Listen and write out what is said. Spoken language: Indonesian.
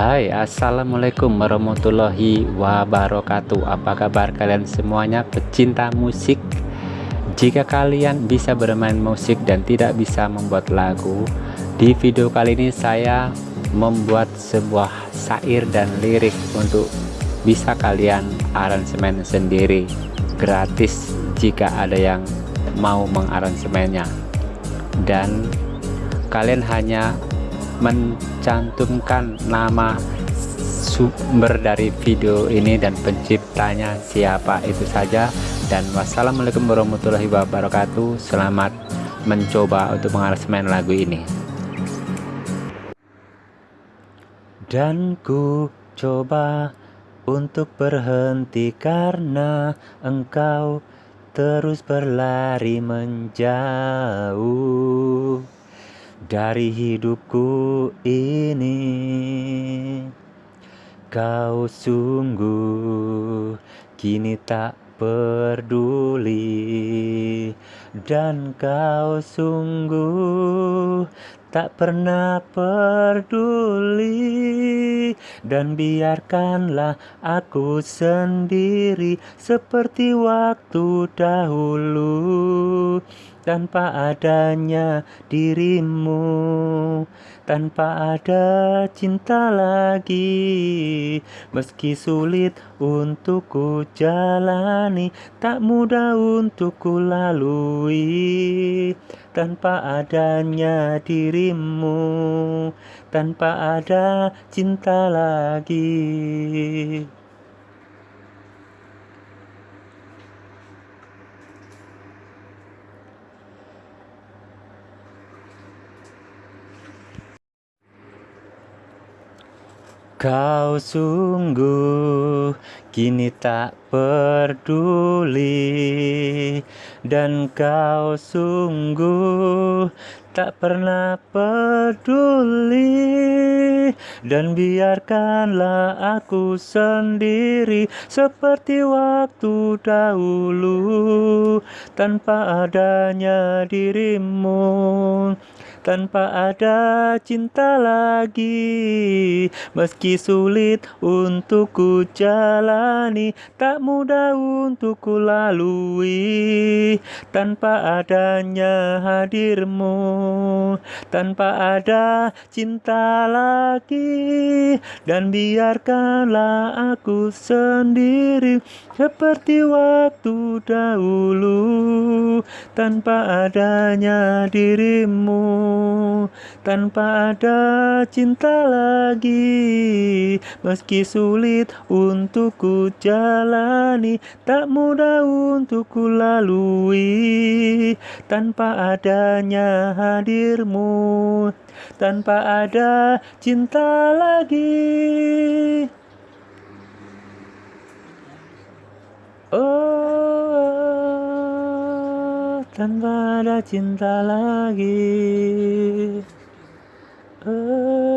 Hai assalamualaikum warahmatullahi wabarakatuh. Apa kabar kalian semuanya pecinta musik? Jika kalian bisa bermain musik dan tidak bisa membuat lagu Di video kali ini saya membuat sebuah syair dan lirik Untuk bisa kalian aransemen sendiri Gratis jika ada yang mau mengaransemennya. Dan kalian hanya mencantumkan nama sumber dari video ini dan penciptanya siapa itu saja. Dan wassalamualaikum warahmatullahi wabarakatuh. Selamat mencoba untuk mengaransemen lagu ini. Dan ku coba untuk berhenti karena engkau terus berlari menjauh dari hidupku ini Kau sungguh kini tak peduli. Dan kau sungguh tak pernah peduli. Dan biarkanlah aku sendiri seperti waktu dahulu tanpa adanya dirimu. Tanpa ada cinta lagi meski sulit untuk ku jalani tak mudah untuk ku lalui. Tanpa adanya dirimu tanpa ada cinta lagi Kau sungguh kini tak peduli. Dan kau sungguh tak pernah peduli. Dan biarkanlah aku sendiri Seperti waktu dahulu. Tanpa adanya dirimu tanpa ada cinta lagi. Meski sulit untuk ku jalani Tak mudah untuk ku lalui. Tanpa adanya hadirmu Tanpa ada cinta lagi. Dan biarkanlah aku sendiri Seperti waktu dahulu Tanpa adanya dirimu tanpa ada cinta lagi. Meski sulit untuk ku jalani tak mudah untuk ku lalui. Tanpa adanya hadirmu tanpa ada cinta lagi tanpa ada cinta lagi. Oh.